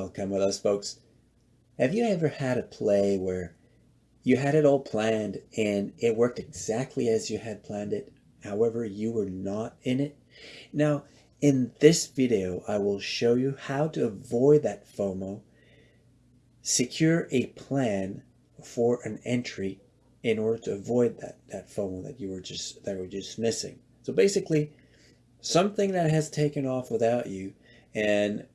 Welcome with us, folks. Have you ever had a play where you had it all planned and it worked exactly as you had planned it? However, you were not in it? Now, in this video, I will show you how to avoid that FOMO, secure a plan for an entry in order to avoid that, that FOMO that you were just that were just missing. So basically, something that has taken off without you and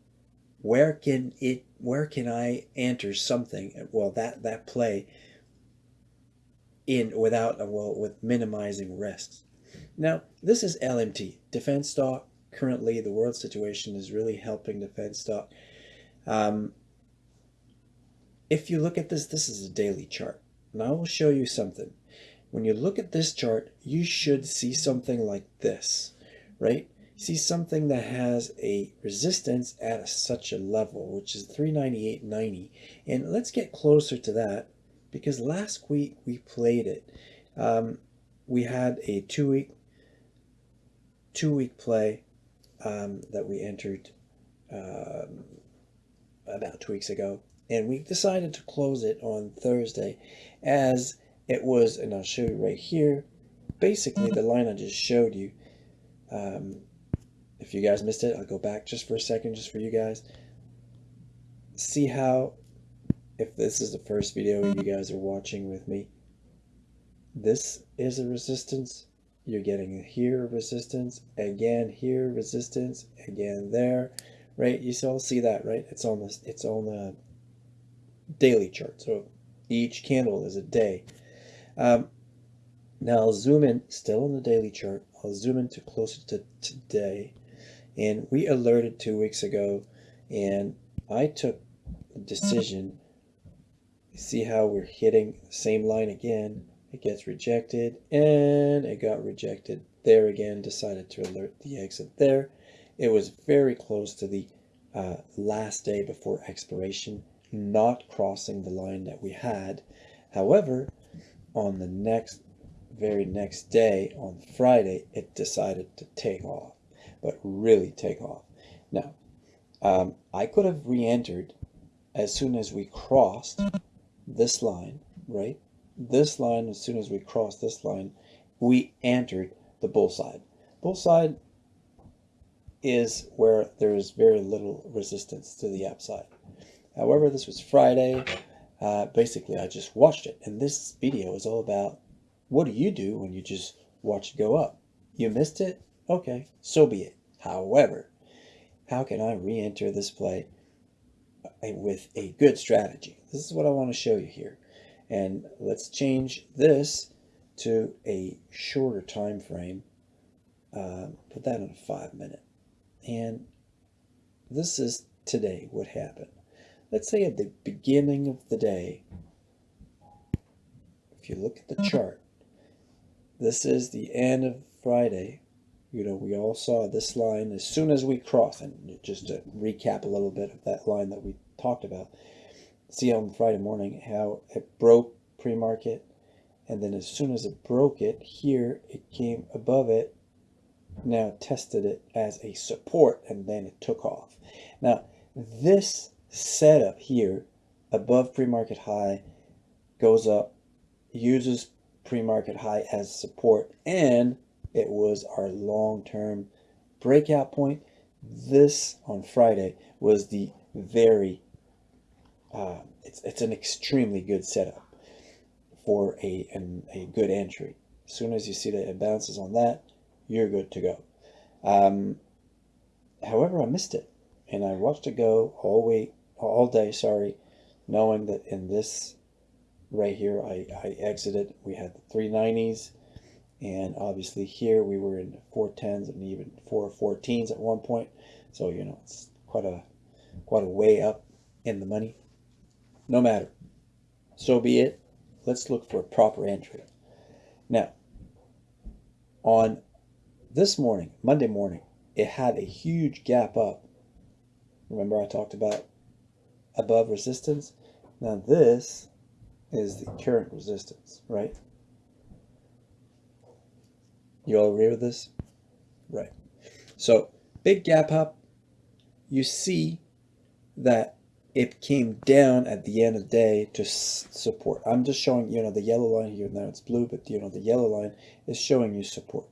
where can it where can I enter something? Well that that play in without a well with minimizing risks. Now this is LMT defense stock. Currently the world situation is really helping defense stock. Um, if you look at this this is a daily chart. And I will show you something. When you look at this chart you should see something like this right see something that has a resistance at such a level, which is 398.90. And let's get closer to that because last week we played it. Um, we had a two week, two week play um, that we entered um, about two weeks ago. And we decided to close it on Thursday as it was, and I'll show you right here, basically the line I just showed you um, if you guys missed it, I'll go back just for a second, just for you guys. See how, if this is the first video you guys are watching with me, this is a resistance. You're getting here resistance, again here resistance, again there, right? You all see that, right? It's on this, it's on the daily chart. So each candle is a day. Um, now I'll zoom in, still on the daily chart. I'll zoom into closer to today and we alerted two weeks ago and I took decision see how we're hitting the same line again. It gets rejected and it got rejected there again decided to alert the exit there. It was very close to the uh, last day before expiration not crossing the line that we had. However on the next very next day on Friday it decided to take off but really take off. Now, um, I could have re-entered as soon as we crossed this line, right? This line, as soon as we crossed this line, we entered the bull side. Bull side is where there is very little resistance to the upside. However, this was Friday. Uh, basically, I just watched it. And this video is all about what do you do when you just watch it go up? You missed it? Okay, so be it. However, how can I re-enter this play with a good strategy? This is what I want to show you here. And let's change this to a shorter time frame. Uh, put that in a five minute. And this is today what happened. Let's say at the beginning of the day, if you look at the chart, this is the end of Friday, you know, we all saw this line as soon as we crossed, and just to recap a little bit of that line that we talked about, see on Friday morning how it broke pre-market, and then as soon as it broke it, here it came above it, now tested it as a support, and then it took off. Now, this setup here, above pre-market high, goes up, uses pre-market high as support, and it was our long-term breakout point. This on Friday was the very, uh, it's, it's an extremely good setup for a, an, a good entry. As soon as you see that it bounces on that, you're good to go. Um, however, I missed it and I watched it go all week, all day, sorry, knowing that in this right here, I, I exited, we had the 390s, and obviously here we were in 410s and even 414s at one point. So you know it's quite a quite a way up in the money. No matter. So be it. Let's look for a proper entry. Now on this morning monday morning it had a huge gap up. Remember i talked about above resistance? Now this is the current resistance right you all agree with this? Right. So big gap up, you see that it came down at the end of the day to support. I'm just showing, you know, the yellow line here, now it's blue, but you know, the yellow line is showing you support.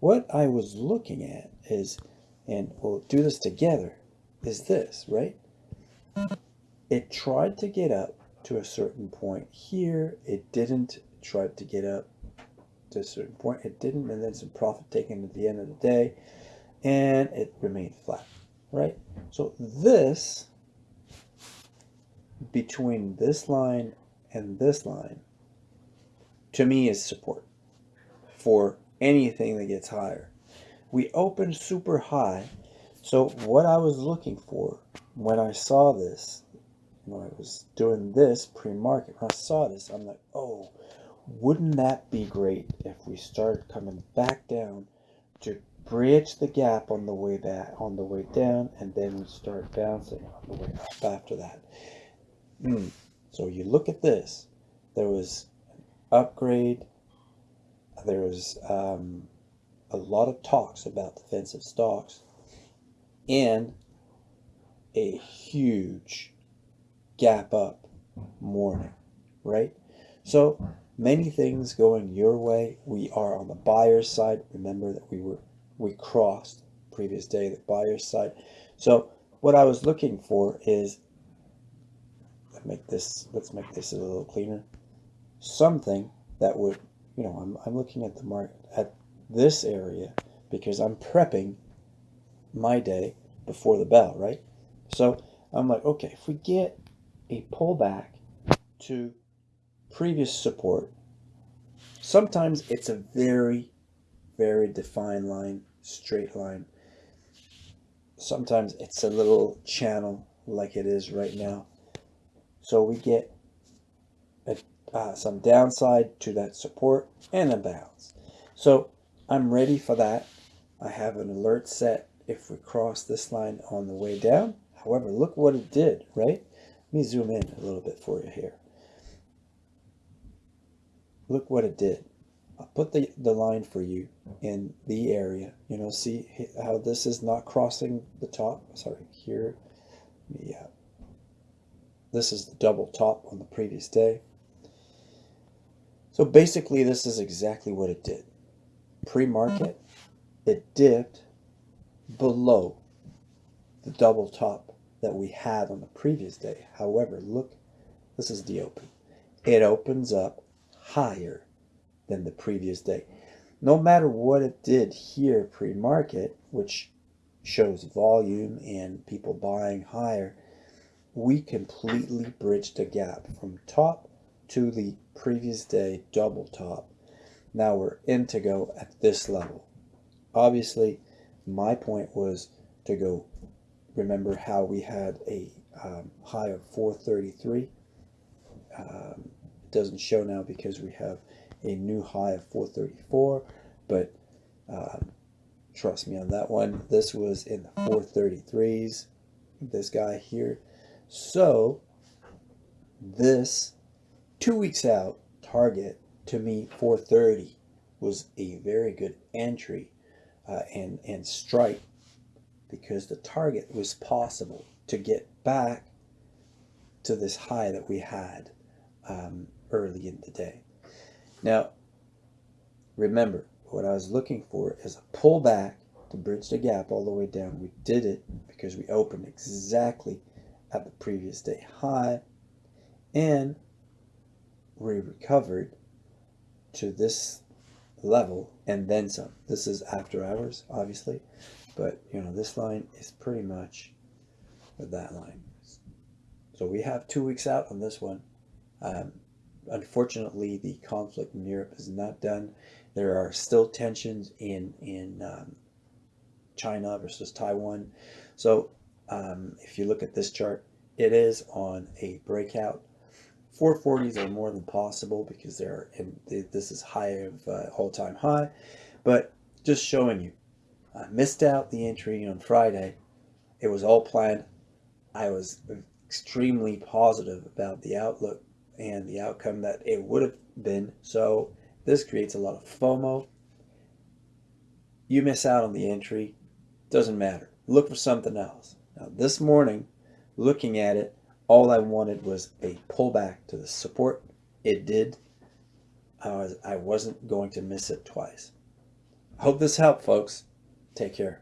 What I was looking at is, and we'll do this together, is this, right? It tried to get up to a certain point here. It didn't. try to get up a certain point. It didn't. And then some profit taken at the end of the day. And it remained flat, right? So this, between this line and this line, to me is support for anything that gets higher. We opened super high. So what I was looking for when I saw this, when I was doing this pre-market, when I saw this, I'm like, oh, wouldn't that be great if we started coming back down to bridge the gap on the way back, on the way down, and then we start bouncing on the way up after that. Mm. So you look at this, there was an upgrade there was um, a lot of talks about defensive stocks and a huge gap up morning, right? So many things going your way. We are on the buyer's side. Remember that we were we crossed previous day the buyer's side. So what I was looking for is let make this let's make this a little cleaner. Something that would you know, I'm, I'm looking at the market at this area because I'm prepping my day before the bell, right? So I'm like, okay, if we get a pullback to previous support, sometimes it's a very, very defined line, straight line. Sometimes it's a little channel like it is right now. So we get a uh, some downside to that support and a bounce. So I'm ready for that. I have an alert set if we cross this line on the way down. However, look what it did, right? Let me zoom in a little bit for you here. Look what it did. I'll put the, the line for you in the area. You know, see how this is not crossing the top? Sorry, here. Yeah. This is the double top on the previous day. So basically this is exactly what it did. Pre-market, it dipped below the double top that we had on the previous day. However, look, this is the open. It opens up higher than the previous day. No matter what it did here pre-market, which shows volume and people buying higher, we completely bridged the gap from top to the previous day double top. Now we're in to go at this level. Obviously, my point was to go, remember how we had a um, high of 433. Um, doesn't show now because we have a new high of 434, but um, trust me on that one. This was in the 433s, this guy here. So this two weeks out, target to me 430 was a very good entry uh, and, and strike because the target was possible to get back to this high that we had um, early in the day. Now, remember, what I was looking for is a pullback to bridge the gap all the way down. We did it because we opened exactly at the previous day high and we recovered to this level and then some. This is after hours, obviously, but you know, this line is pretty much with that line. So we have two weeks out on this one. Um, unfortunately, the conflict in Europe is not done. There are still tensions in, in um, China versus Taiwan. So um, if you look at this chart, it is on a breakout 440s are more than possible because they're in, this is high of uh, all-time high, but just showing you. I missed out the entry on Friday. It was all planned. I was extremely positive about the outlook and the outcome that it would have been. So this creates a lot of FOMO. You miss out on the entry, doesn't matter. Look for something else. Now this morning, looking at it, All I wanted was a pullback to the support. It did. I, was, I wasn't going to miss it twice. Hope this helped, folks. Take care.